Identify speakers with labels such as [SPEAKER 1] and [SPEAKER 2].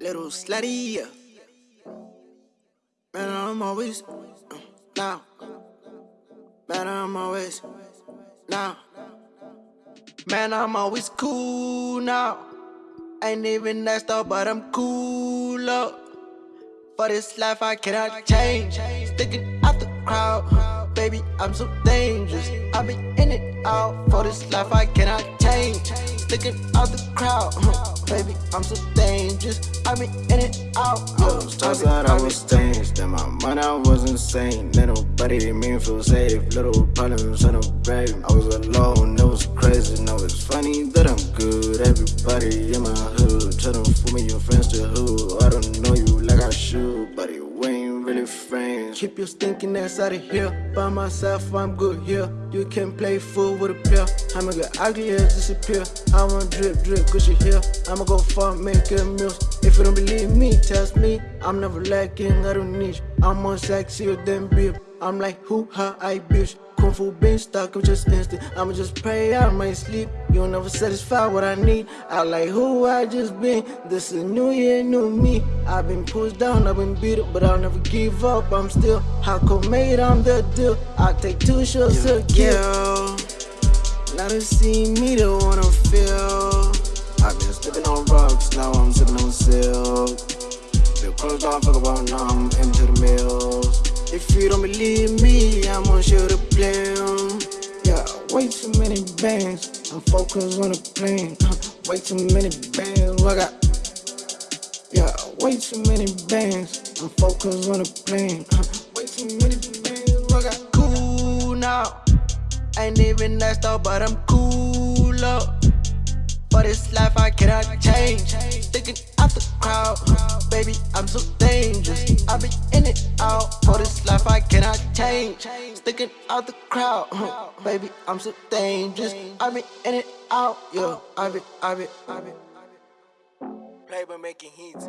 [SPEAKER 1] little slutty, yeah. Man, I'm always uh, now. Man, I'm always now. Man, I'm always cool now. Ain't even that stuff, but I'm cool up. For this life, I cannot change. Sticking out the crowd, baby, I'm so dangerous. I be in it out. For this life, I cannot change. Sticking out the crowd, baby, I'm so dangerous. I be in it out.
[SPEAKER 2] I was outside, I was changed. Then my mind, I was insane. Let nobody made me feel safe. Little problems on the brave. I was alone, it was crazy. Now it's funny that I'm good. Everybody in my hood them fool me, your friends to who. I don't know you like I should, ain't really.
[SPEAKER 1] Keep your stinking ass out of here. By myself, I'm good here. You can play fool with a pair. I'ma get ugly as disappear. I want drip, drip, cushy here. I'ma go far, make a meals. If you don't believe me, test me. I'm never lacking, I don't need you. I'm more sexier than beef. I'm like, who, ha, I bitch. Kung Fu been stuck, I'm just instant. I'ma just pray I might sleep. You'll never satisfy what I need. I like who I just been. This is new year, new me. I've been pushed down, I've been beat up, but I'll never give up. I'm still hardcore made, I'm the deal. I take two shots to kill. Now to see me, they wanna feel.
[SPEAKER 2] I've been slipping on rocks, now I'm sipping on silk. The clothes don't fuck about, now I'm into the mills.
[SPEAKER 1] If you don't believe me, I'm gonna show the plan. Way too many bands. I'm focused on the plan. Uh, way too many bands. I got. Yeah, way too many bands. I'm focused on the plan. Uh, way too many bands. I got cool now. Ain't even that stuff, but I'm cool up. For this life, I cannot change. Sticking out the crowd, baby, I'm so dangerous. Change. Sticking out the crowd, baby, I'm so dangerous. I be in it out, yeah. I be, I be, I be. Playboy making hits.